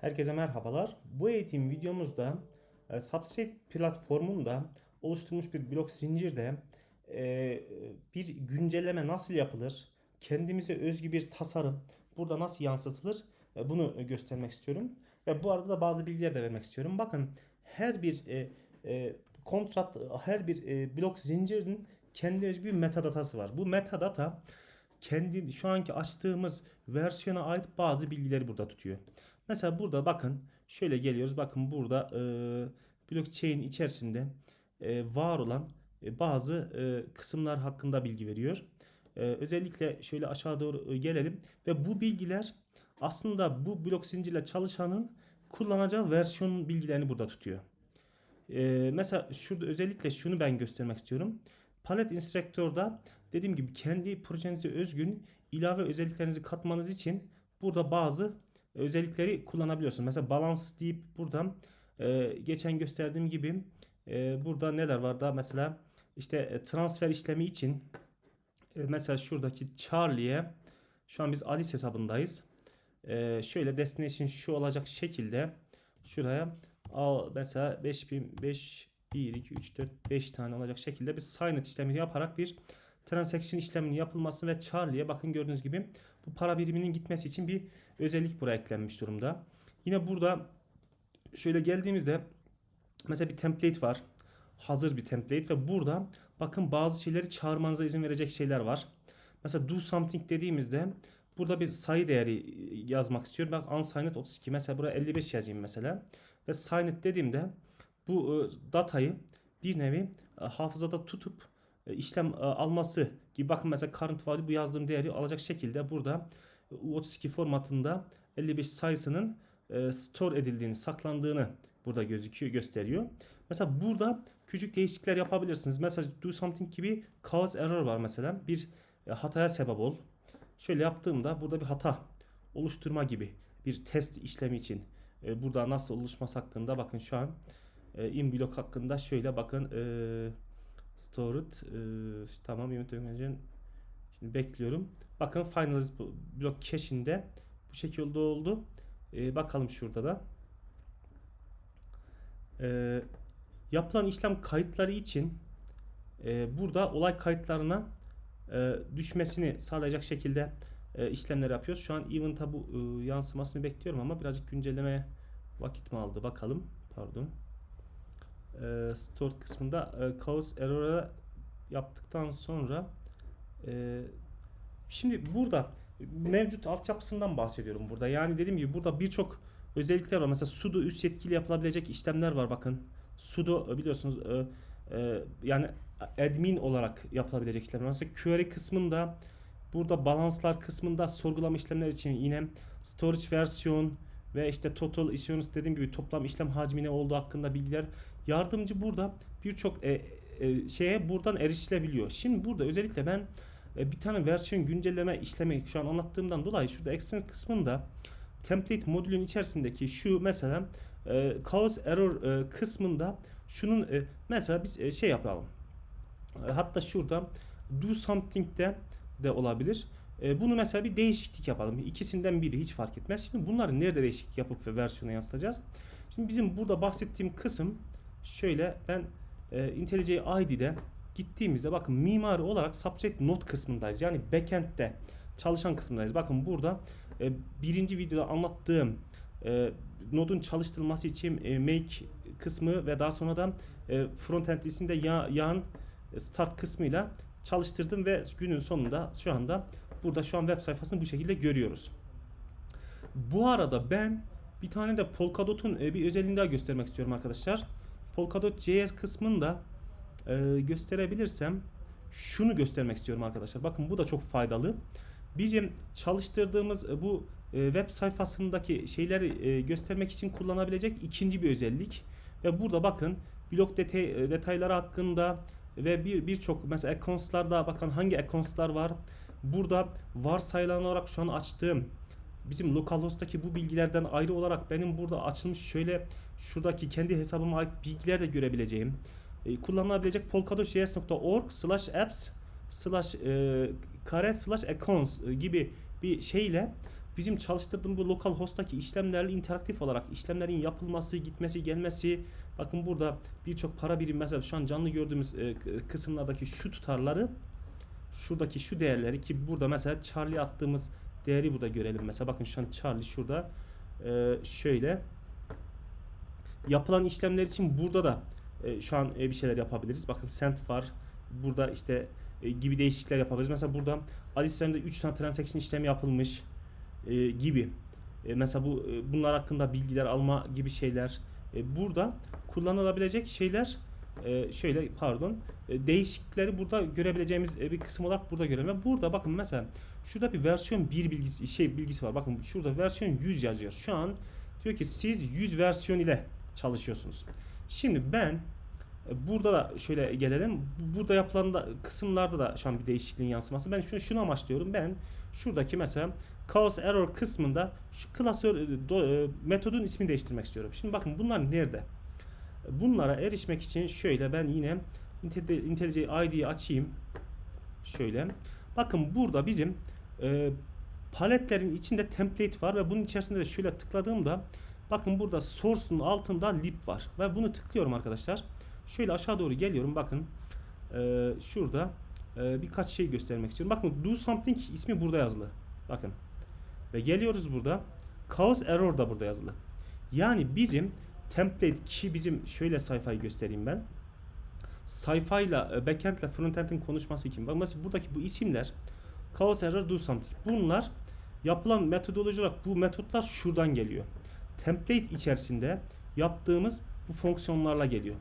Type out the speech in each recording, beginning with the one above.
Herkese merhabalar. Bu eğitim videomuzda e, Substrate platformunda oluşturmuş bir blok zincirde e, bir güncelleme nasıl yapılır, kendimize özgü bir tasarım burada nasıl yansıtılır e, bunu göstermek istiyorum. Ve bu arada da bazı bilgiler de vermek istiyorum. Bakın her bir e, e, kontrat, her bir e, blok zincirinin kendi özgü bir metadatası var. Bu metadata kendi şu anki açtığımız versiyona ait bazı bilgileri burada tutuyor. Mesela burada bakın şöyle geliyoruz. Bakın burada e, blockchain içerisinde e, var olan e, bazı e, kısımlar hakkında bilgi veriyor. E, özellikle şöyle aşağı doğru e, gelelim ve bu bilgiler aslında bu blok zincirle çalışanın kullanacağı versiyon bilgilerini burada tutuyor. E, mesela şurada özellikle şunu ben göstermek istiyorum. Palet Instructor'da dediğim gibi kendi projenize özgün ilave özelliklerinizi katmanız için burada bazı özellikleri kullanabiliyorsun. Mesela balance deyip buradan e, geçen gösterdiğim gibi e, burada neler var da mesela işte e, transfer işlemi için e, mesela şuradaki Charlie'ye şu an biz Alice hesabındayız. E, şöyle destination şu olacak şekilde şuraya al mesela 5000 5 1 2 3 4 5 tane olacak şekilde bir sign it işlemini yaparak bir transaction işleminin yapılması ve Charlie'ye bakın gördüğünüz gibi bu para biriminin gitmesi için bir özellik buraya eklenmiş durumda. Yine burada şöyle geldiğimizde mesela bir template var. Hazır bir template ve burada bakın bazı şeyleri çağırmanıza izin verecek şeyler var. Mesela do something dediğimizde burada bir sayı değeri yazmak istiyorum. Bak unsigned 32 mesela buraya 55 yazayım mesela. Ve signed dediğimde bu e, datayı bir nevi e, hafızada tutup e, işlem e, alması gibi bakın mesela current value bu yazdığım değeri alacak şekilde burada U32 formatında 55 sayısının e, store edildiğini, saklandığını burada gözüküyor, gösteriyor. Mesela burada küçük değişiklikler yapabilirsiniz. Mesela do something gibi cause error var mesela. Bir hataya sebep ol. Şöyle yaptığımda burada bir hata oluşturma gibi bir test işlemi için burada nasıl oluşması hakkında bakın şu an in block hakkında şöyle bakın eee Stored. E, tamam Unit Organization. Şimdi bekliyorum. Bakın Finalize blok cache'inde bu şekilde oldu. E, bakalım şurada da. E, yapılan işlem kayıtları için e, burada olay kayıtlarına e, düşmesini sağlayacak şekilde e, işlemler yapıyoruz. Şu an event'a bu e, yansımasını bekliyorum ama birazcık güncelleme vakit mi aldı bakalım. Pardon e, stored kısmında e, cause error'a yaptıktan sonra e, şimdi burada mevcut altyapısından bahsediyorum burada. Yani dediğim gibi burada birçok özellikler var. Mesela sudo üst yetkili yapılabilecek işlemler var bakın. sudo e, biliyorsunuz e, e, yani admin olarak yapılabilecek işlemler. Mesela query kısmında burada balanslar kısmında sorgulama işlemler için yine storage versiyon ve işte total issuance dediğim gibi toplam işlem hacmi ne olduğu hakkında bilgiler yardımcı burada birçok e, e, şeye buradan erişilebiliyor. Şimdi burada özellikle ben e, bir tane versiyon güncelleme işlemi şu an anlattığımdan dolayı şurada extend kısmında template modülün içerisindeki şu mesela e, cause error e, kısmında şunun e, mesela biz e, şey yapalım. E, hatta şurada do something'de de olabilir. E, bunu mesela bir değişiklik yapalım. İkisinden biri hiç fark etmez. Şimdi bunları nerede değişiklik yapıp ve versiyona yansıtacağız? Şimdi bizim burada bahsettiğim kısım şöyle ben e, IntelliJ ID'de gittiğimizde bakın mimari olarak subset node kısmındayız. Yani backend'de çalışan kısmındayız. Bakın burada e, birinci videoda anlattığım nodun çalıştırılması için make kısmı ve daha sonra da e, frontend isinde ya, yan start kısmıyla çalıştırdım ve günün sonunda şu anda burada şu an web sayfasını bu şekilde görüyoruz. Bu arada ben bir tane de Polkadot'un e, bir özelliğini daha göstermek istiyorum arkadaşlar. Polkadot.js kısmında e, gösterebilirsem şunu göstermek istiyorum arkadaşlar. Bakın bu da çok faydalı. Bizim çalıştırdığımız e, bu e, web sayfasındaki şeyleri göstermek için kullanabilecek ikinci bir özellik. Ve burada bakın blok detay, detayları hakkında ve bir birçok mesela accounts'larda bakın hangi accounts'lar var. Burada varsayılan olarak şu an açtığım bizim localhost'taki bu bilgilerden ayrı olarak benim burada açılmış şöyle şuradaki kendi hesabıma ait bilgiler de görebileceğim. E, kullanılabilecek polkadot.js.org slash apps slash e, kare slash accounts e, gibi bir şeyle bizim çalıştırdığım bu lokal host'taki işlemlerle interaktif olarak işlemlerin yapılması, gitmesi, gelmesi. Bakın burada birçok para birimi mesela şu an canlı gördüğümüz e, kısımlardaki şu tutarları şuradaki şu değerleri ki burada mesela Charlie attığımız değeri burada görelim. Mesela bakın şu an Charlie şurada e, şöyle yapılan işlemler için burada da e, şu an e, bir şeyler yapabiliriz. Bakın cent var. Burada işte e, gibi değişiklikler yapabiliriz. Mesela burada Alice'lerinde 3 tane transaction işlemi yapılmış e, gibi. E, mesela bu e, bunlar hakkında bilgiler alma gibi şeyler. E, burada kullanılabilecek şeyler e, şöyle pardon e, değişiklikleri burada görebileceğimiz e, bir kısım olarak burada görelim. Ve burada bakın mesela şurada bir versiyon 1 bilgisi şey bilgisi var. Bakın şurada versiyon 100 yazıyor. Şu an diyor ki siz 100 versiyon ile çalışıyorsunuz. Şimdi ben e, Burada da şöyle gelelim. Bu- Burada yapılan da kısımlarda da şu an bir değişikliğin yansıması. Ben şunu, şunu amaçlıyorum. Ben şuradaki mesela cause error kısmında şu klasör e, do- e, metodun ismini değiştirmek istiyorum. Şimdi bakın bunlar nerede? Bunlara erişmek için şöyle ben yine Inte- IntelliJ ID'yi açayım. Şöyle. Bakın burada bizim e, paletlerin içinde template var ve bunun içerisinde de şöyle tıkladığımda bakın burada source'un altında lib var ve bunu tıklıyorum arkadaşlar. Şöyle aşağı doğru geliyorum bakın e, şurada e, birkaç şey göstermek istiyorum. Bakın do something ismi burada yazılı. Bakın ve geliyoruz burada cause error da burada yazılı. Yani bizim template ki bizim şöyle sayfayı göstereyim ben. Sayfayla e, backend ile frontend'in konuşması için. Bak mesela buradaki bu isimler cause error do something. Bunlar yapılan metodoloji olarak bu metotlar şuradan geliyor. Template içerisinde yaptığımız bu fonksiyonlarla geliyor.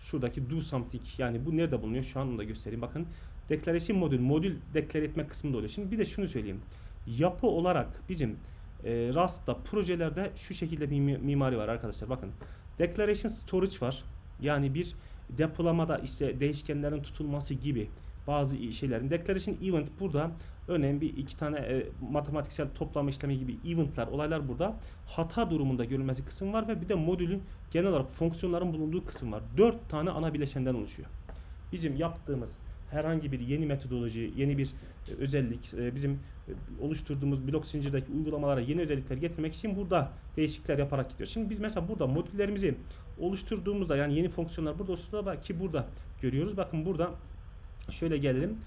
Şuradaki do something yani bu nerede bulunuyor? Şu an onu da göstereyim. Bakın declaration modül, modül deklar etme kısmında oluyor. Şimdi bir de şunu söyleyeyim. Yapı olarak bizim e, Rust'ta projelerde şu şekilde bir mi- mimari var arkadaşlar. Bakın declaration storage var. Yani bir depolamada işte değişkenlerin tutulması gibi bazı şeylerin declaration event burada bir iki tane e, matematiksel toplama işlemi gibi eventler olaylar burada hata durumunda görülmesi kısım var ve bir de modülün genel olarak fonksiyonların bulunduğu kısım var. Dört tane ana bileşenden oluşuyor. Bizim yaptığımız herhangi bir yeni metodoloji, yeni bir e, özellik, e, bizim e, oluşturduğumuz blok zincirdeki uygulamalara yeni özellikler getirmek için burada değişiklikler yaparak gidiyor. Şimdi biz mesela burada modüllerimizi oluşturduğumuzda yani yeni fonksiyonlar burada oluşturduğunda ki burada görüyoruz. Bakın burada şöyle gelelim.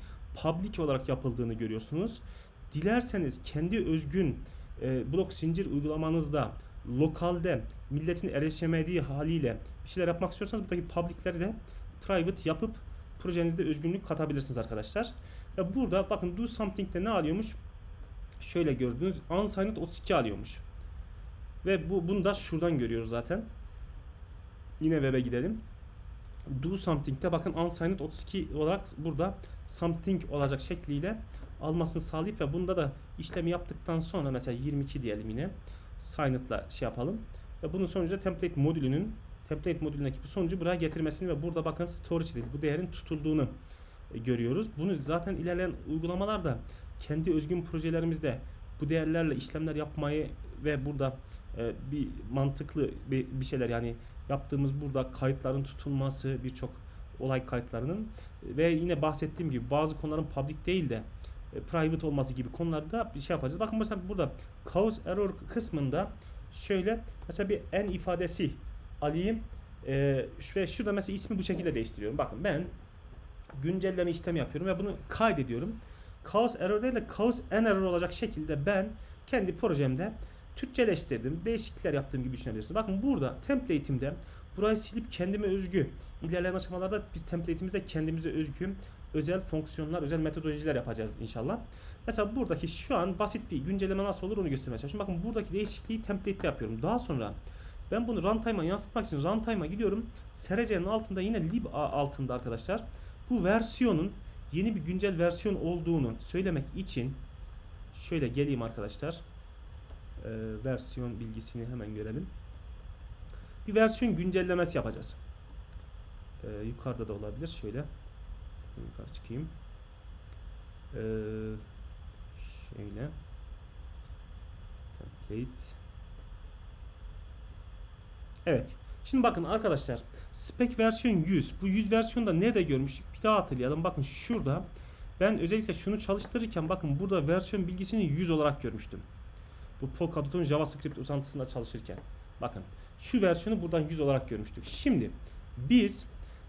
Public olarak yapıldığını görüyorsunuz. Dilerseniz kendi özgün e, blok zincir uygulamanızda lokalde milletin erişemediği haliyle bir şeyler yapmak istiyorsanız buradaki public'leri de private yapıp projenizde özgünlük katabilirsiniz arkadaşlar. Ve burada bakın do something'de ne alıyormuş? Şöyle gördüğünüz unsigned 32 alıyormuş. Ve bu bunu da şuradan görüyoruz zaten. Yine web'e gidelim. Do something'de bakın unsigned 32 olarak burada something olacak şekliyle almasını sağlayıp ve bunda da işlemi yaptıktan sonra mesela 22 diyelim yine signed'la şey yapalım. Ve bunun sonucunda template modülünün template modülündeki bu sonucu buraya getirmesini ve burada bakın storage değil bu değerin tutulduğunu e, görüyoruz. Bunu zaten ilerleyen uygulamalarda kendi özgün projelerimizde bu değerlerle işlemler yapmayı ve burada e, bir mantıklı bir, bir şeyler yani yaptığımız burada kayıtların tutulması birçok olay kayıtlarının ve yine bahsettiğim gibi bazı konuların public değil de e, private olması gibi konularda bir şey yapacağız. Bakın mesela burada cause error kısmında şöyle mesela bir en ifadesi alayım e, ve şurada mesela ismi bu şekilde değiştiriyorum. Bakın ben güncelleme işlemi yapıyorum ve bunu kaydediyorum. Cause error değil de cause en error olacak şekilde ben kendi projemde Türkçeleştirdim. Değişiklikler yaptığım gibi düşünebilirsiniz. Bakın burada template'imde burayı silip kendime özgü ilerleyen aşamalarda biz template'imizde kendimize özgü özel fonksiyonlar, özel metodolojiler yapacağız inşallah. Mesela buradaki şu an basit bir güncelleme nasıl olur onu göstermeye çalışıyorum. Bakın buradaki değişikliği template'te yapıyorum. Daha sonra ben bunu runtime'a yansıtmak için runtime'a gidiyorum. SRC'nin altında yine lib altında arkadaşlar. Bu versiyonun yeni bir güncel versiyon olduğunu söylemek için şöyle geleyim arkadaşlar. Ee, versiyon bilgisini hemen görelim. Bir versiyon güncellemesi yapacağız. Ee, yukarıda da olabilir. Şöyle yukarı çıkayım. Ee, şöyle template Evet. Şimdi bakın arkadaşlar spec versiyon 100. Bu 100 versiyonu da nerede görmüştük? Bir daha hatırlayalım. Bakın şurada ben özellikle şunu çalıştırırken bakın burada versiyon bilgisini 100 olarak görmüştüm. Bu Polkadot'un JavaScript uzantısında çalışırken. Bakın şu versiyonu buradan 100 olarak görmüştük. Şimdi biz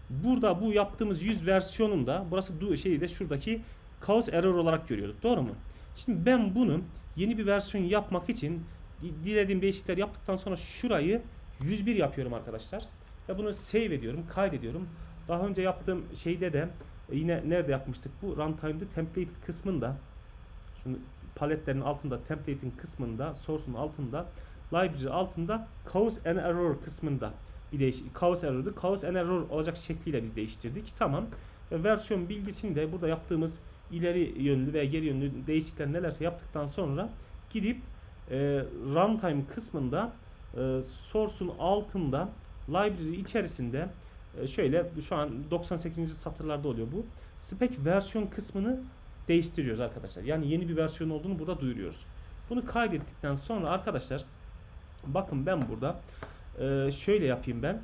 burada bu yaptığımız 100 versiyonunda burası du- şeyi de şuradaki cause error olarak görüyorduk. Doğru mu? Şimdi ben bunu yeni bir versiyon yapmak için di- dilediğim değişiklikler yaptıktan sonra şurayı 101 yapıyorum arkadaşlar. Ve bunu save ediyorum, kaydediyorum. Daha önce yaptığım şeyde de e, yine nerede yapmıştık bu? Runtime'da template kısmında şunu paletlerin altında template'in kısmında source'un altında library altında cause and error kısmında bir değiş cause error'du. Cause and error olacak şekliyle biz değiştirdik. Tamam. Ve versiyon bilgisini de burada yaptığımız ileri yönlü ve geri yönlü değişiklikler nelerse yaptıktan sonra gidip e, runtime kısmında e, source'un altında library içerisinde e, şöyle şu an 98. satırlarda oluyor bu. Spec versiyon kısmını değiştiriyoruz arkadaşlar. Yani yeni bir versiyon olduğunu burada duyuruyoruz. Bunu kaydettikten sonra arkadaşlar bakın ben burada e, şöyle yapayım ben.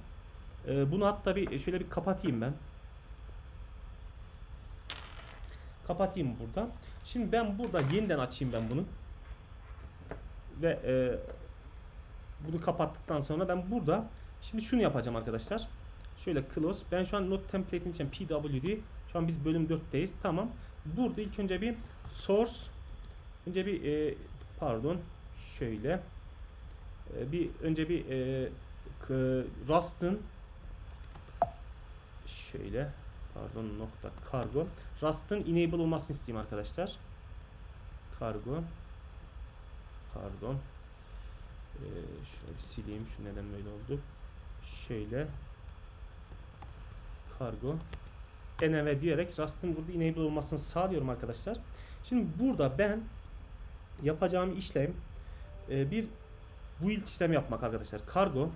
E, bunu hatta bir şöyle bir kapatayım ben. Kapatayım burada. Şimdi ben burada yeniden açayım ben bunu. Ve e, bunu kapattıktan sonra ben burada şimdi şunu yapacağım arkadaşlar. Şöyle close. Ben şu an not template'in için pwd. Şu an biz bölüm 4'teyiz. Tamam. Burada ilk önce bir source önce bir e, pardon şöyle e, bir önce bir e, Rust'ın şöyle pardon nokta kargo Rust'ın enable olmasını isteyeyim arkadaşlar. Kargo pardon ee, şöyle sileyim şu neden böyle oldu şöyle kargo env diyerek Rust'ın burada enable olmasını sağlıyorum arkadaşlar. Şimdi burada ben yapacağım işlem e, bir build işlemi yapmak arkadaşlar. Kargo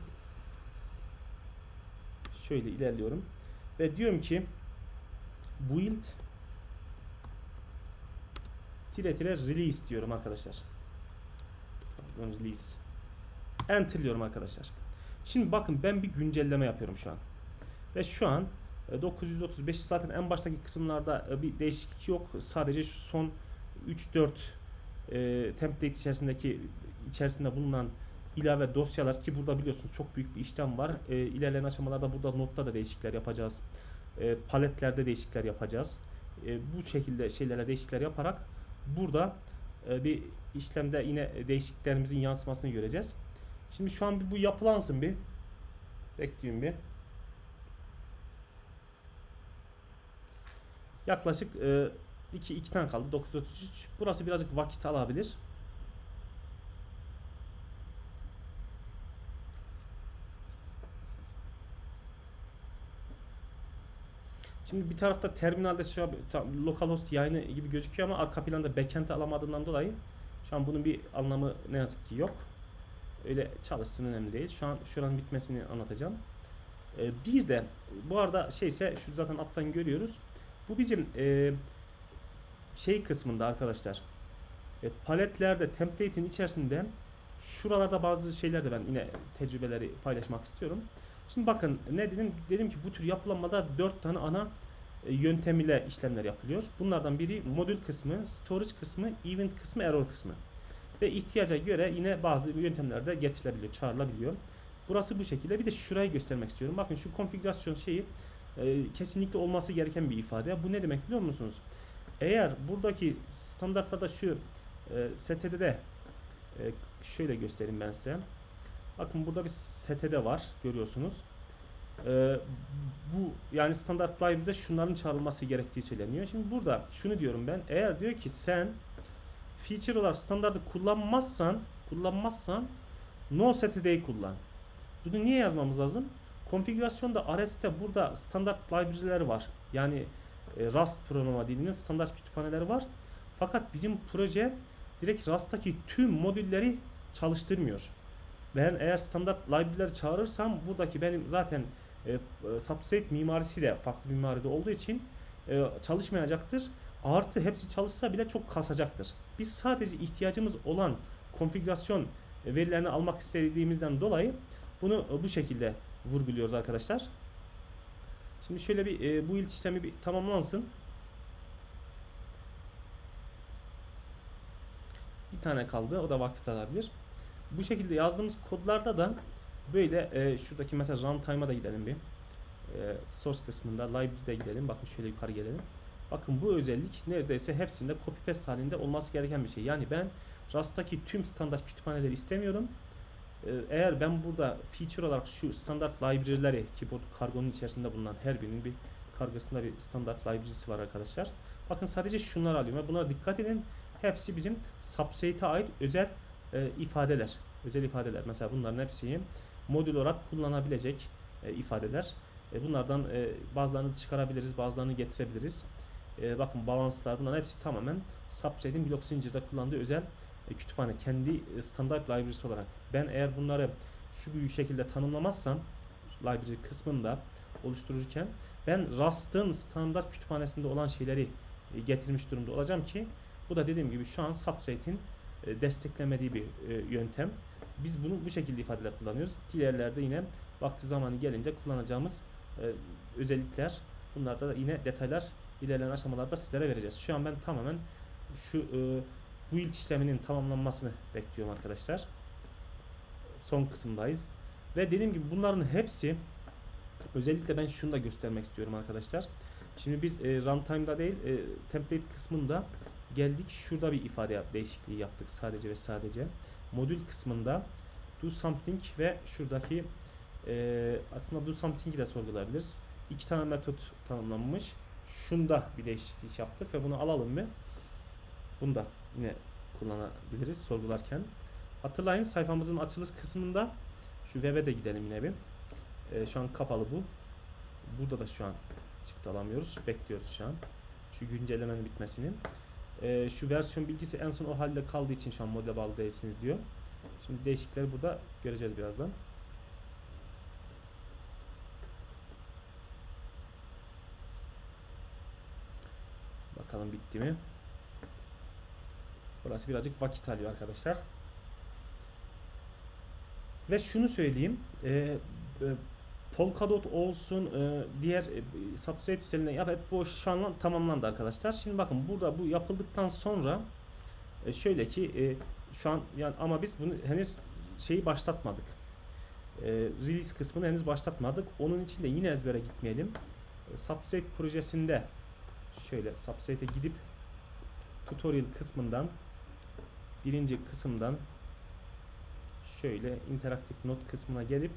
şöyle ilerliyorum ve diyorum ki build tire tire release diyorum arkadaşlar. Release. Enter'lıyorum arkadaşlar. Şimdi bakın ben bir güncelleme yapıyorum şu an. Ve şu an e, 935 zaten en baştaki kısımlarda e, bir değişiklik yok. Sadece şu son 3-4 e, template içerisindeki içerisinde bulunan ilave dosyalar ki burada biliyorsunuz çok büyük bir işlem var. E, ilerleyen aşamalarda burada notta da değişiklikler yapacağız. E, paletlerde değişiklikler yapacağız. E, bu şekilde şeylere değişiklikler yaparak burada e, bir işlemde yine değişikliklerimizin yansımasını göreceğiz. Şimdi şu an bir bu yapılansın bir. Bekleyin bir. Yaklaşık 2 2 tane kaldı. 933. Burası birazcık vakit alabilir. Şimdi bir tarafta terminalde şu an tam localhost yayını gibi gözüküyor ama arka planda backend'i alamadığından dolayı şu an bunun bir anlamı ne yazık ki yok. Öyle çalışsın önemli değil. Şu an şuranın bitmesini anlatacağım. Ee, bir de bu arada şeyse şu zaten alttan görüyoruz. Bu bizim e, şey kısmında arkadaşlar. E, paletlerde template'in içerisinde şuralarda bazı şeyler de ben yine tecrübeleri paylaşmak istiyorum. Şimdi bakın ne dedim? Dedim ki bu tür yapılanmada 4 tane ana e, yöntem ile işlemler yapılıyor. Bunlardan biri modül kısmı, storage kısmı, event kısmı, error kısmı. Ve ihtiyaca göre yine bazı yöntemler de getirilebiliyor, çağrılabiliyor. Burası bu şekilde. Bir de şurayı göstermek istiyorum. Bakın şu konfigürasyon şeyi e, kesinlikle olması gereken bir ifade. Bu ne demek biliyor musunuz? Eğer buradaki standartlarda şu e, STD'de e, şöyle göstereyim ben size. Bakın burada bir STD var görüyorsunuz. E, bu yani standart library'de şunların çağrılması gerektiği söyleniyor. Şimdi burada şunu diyorum ben. Eğer diyor ki sen feature olarak standartı kullanmazsan kullanmazsan no std'yi kullan. Bunu niye yazmamız lazım? Konfigürasyonda RS'te burada standart library'ler var. Yani e, Rust programa dilinin standart kütüphaneleri var. Fakat bizim proje direkt Rust'taki tüm modülleri çalıştırmıyor. Ben eğer standart library'leri çağırırsam buradaki benim zaten e, e, substrate mimarisi de farklı mimaride olduğu için e, çalışmayacaktır. Artı hepsi çalışsa bile çok kasacaktır. Biz sadece ihtiyacımız olan konfigürasyon verilerini almak istediğimizden dolayı bunu bu şekilde vurguluyoruz arkadaşlar. Şimdi şöyle bir e, bu ilk işlemi bir tamamlansın. Bir tane kaldı. O da vakit alabilir. Bu şekilde yazdığımız kodlarda da böyle e, şuradaki mesela runtime'a da gidelim bir. E, source kısmında library'de gidelim. Bakın şöyle yukarı gelelim. Bakın bu özellik neredeyse hepsinde copy paste halinde olması gereken bir şey. Yani ben Rust'taki tüm standart kütüphaneleri istemiyorum. Ee, Eğer ben burada feature olarak şu standart library'leri ki bu kargonun içerisinde bulunan her birinin bir kargasında bir standart library'si var arkadaşlar. Bakın sadece şunları alıyorum buna dikkat edin. Hepsi bizim substrate'e ait özel e, ifadeler. Özel ifadeler. Mesela bunların hepsi modül olarak kullanabilecek e, ifadeler. E, bunlardan e, bazılarını çıkarabiliriz, bazılarını getirebiliriz. E, bakın balanslar bunların hepsi tamamen substrate'in blok zincirde kullandığı özel e, kütüphane kendi e, standart library'si olarak. Ben eğer bunları şu bir şekilde tanımlamazsam library kısmında oluştururken ben Rust'ın standart kütüphanesinde olan şeyleri e, getirmiş durumda olacağım ki bu da dediğim gibi şu an substrate'in e, desteklemediği bir e, yöntem. Biz bunu bu şekilde ifadeler kullanıyoruz. Diğerlerde yine vakti zamanı gelince kullanacağımız e, özellikler bunlarda da yine detaylar ilerleyen aşamalarda sizlere vereceğiz. Şu an ben tamamen şu e, build işleminin tamamlanmasını bekliyorum arkadaşlar. Son kısımdayız. Ve dediğim gibi bunların hepsi özellikle ben şunu da göstermek istiyorum arkadaşlar. Şimdi biz e, runtime'da değil e, template kısmında geldik. Şurada bir ifade değişikliği yaptık sadece ve sadece. Modül kısmında do something ve şuradaki e, aslında do something'i de sorgulayabiliriz. İki tane metot tanımlanmış. Şunda bir değişiklik yaptık ve bunu alalım mı? Bunu da yine kullanabiliriz sorgularken. Hatırlayın sayfamızın açılış kısmında şu web'e de gidelim yine bir. Ee, şu an kapalı bu. Burada da şu an çıktı alamıyoruz. Bekliyoruz şu an. Şu güncellemenin bitmesini. Ee, şu versiyon bilgisi en son o halde kaldığı için şu an modele bağlı değilsiniz diyor. Şimdi değişiklikleri burada göreceğiz birazdan. Bakalım bitti mi? Burası birazcık vakit alıyor arkadaşlar. Ve şunu söyleyeyim. E, e, Polkadot olsun e, diğer e, substrate üzerinde ya evet bu şu an tamamlandı arkadaşlar. Şimdi bakın burada bu yapıldıktan sonra e, şöyle ki e, şu an yani ama biz bunu henüz şeyi başlatmadık. E, release kısmını henüz başlatmadık. Onun için de yine ezbere gitmeyelim. E, substrate projesinde şöyle substrate'e gidip tutorial kısmından birinci kısımdan şöyle interaktif not kısmına gelip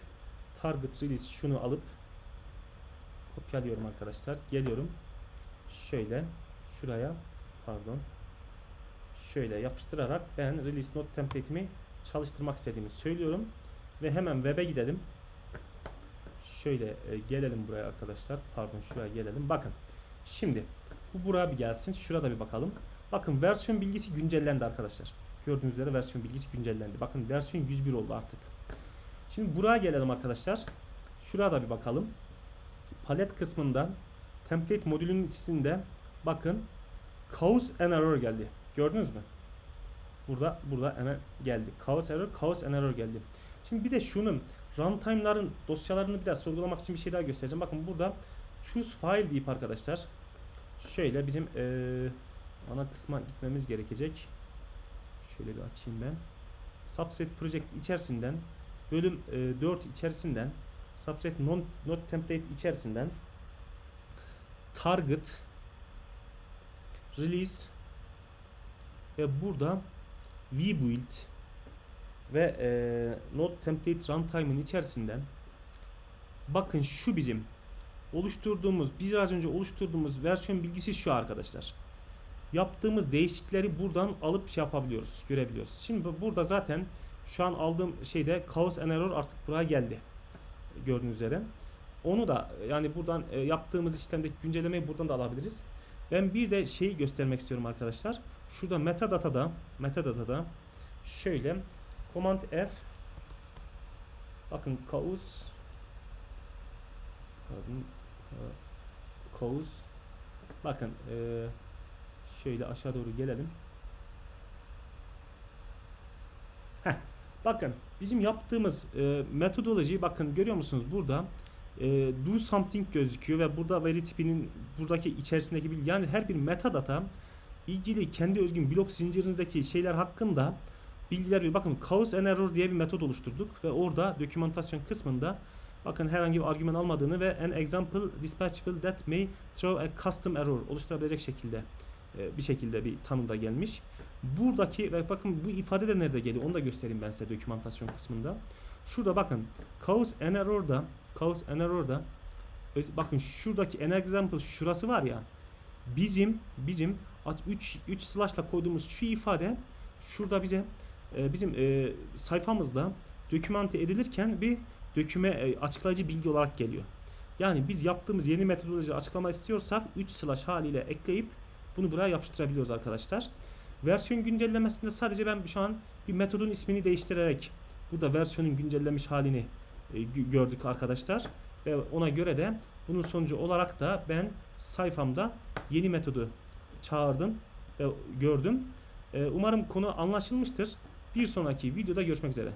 target release şunu alıp kopyalıyorum arkadaşlar. Geliyorum. Şöyle şuraya pardon şöyle yapıştırarak ben release note template'imi çalıştırmak istediğimi söylüyorum ve hemen web'e gidelim. Şöyle e, gelelim buraya arkadaşlar. Pardon şuraya gelelim. Bakın. Şimdi bu buraya bir gelsin. Şurada bir bakalım. Bakın versiyon bilgisi güncellendi arkadaşlar. Gördüğünüz üzere versiyon bilgisi güncellendi. Bakın versiyon 101 oldu artık. Şimdi buraya gelelim arkadaşlar. Şuraya da bir bakalım. Palet kısmından template modülünün içinde bakın cause and error geldi. Gördünüz mü? Burada burada hemen geldi. Cause error, cause and error geldi. Şimdi bir de şunun runtime'ların dosyalarını bir daha sorgulamak için bir şey daha göstereceğim. Bakın burada choose file deyip arkadaşlar şöyle bizim eee ana kısma gitmemiz gerekecek. Şöyle bir açayım ben. Subset project içerisinden bölüm e, 4 içerisinden subset non, not template içerisinden target release ve burada vbuild ve e, not template runtime'ın içerisinden bakın şu bizim oluşturduğumuz biraz önce oluşturduğumuz versiyon bilgisi şu arkadaşlar yaptığımız değişiklikleri buradan alıp şey yapabiliyoruz, görebiliyoruz. Şimdi bu- burada zaten şu an aldığım şeyde and error artık buraya geldi. Gördüğünüz üzere. Onu da yani buradan e, yaptığımız işlemdeki güncellemeyi buradan da alabiliriz. Ben bir de şeyi göstermek istiyorum arkadaşlar. Şurada metadatada metadatada şöyle command F bakın cause pardon, cause bakın e, Şöyle aşağı doğru gelelim. Heh, bakın bizim yaptığımız e, metodoloji bakın görüyor musunuz burada e, do something gözüküyor ve burada veri tipinin buradaki içerisindeki bilgi yani her bir metadata ilgili kendi özgün blok zincirinizdeki şeyler hakkında bilgiler veriyor. Bakın cause and error diye bir metot oluşturduk ve orada dokümantasyon kısmında bakın herhangi bir argüman almadığını ve an example dispatchable that may throw a custom error oluşturabilecek şekilde e, bir şekilde bir tanımda gelmiş. Buradaki ve bakın bu ifade de nerede geliyor onu da göstereyim ben size dokümantasyon kısmında. Şurada bakın cause and error'da cause and error'da bakın şuradaki an example şurası var ya bizim bizim 3 3 slash'la koyduğumuz şu ifade şurada bize e, bizim e, sayfamızda dokümante edilirken bir döküme e, açıklayıcı bilgi olarak geliyor. Yani biz yaptığımız yeni metodoloji açıklama istiyorsak 3 slash haliyle ekleyip bunu buraya yapıştırabiliyoruz arkadaşlar. Versiyon güncellemesinde sadece ben şu an bir metodun ismini değiştirerek burada versiyonun güncellemiş halini e, gö- gördük arkadaşlar. Ve ona göre de bunun sonucu olarak da ben sayfamda yeni metodu çağırdım ve gördüm. E, umarım konu anlaşılmıştır. Bir sonraki videoda görüşmek üzere.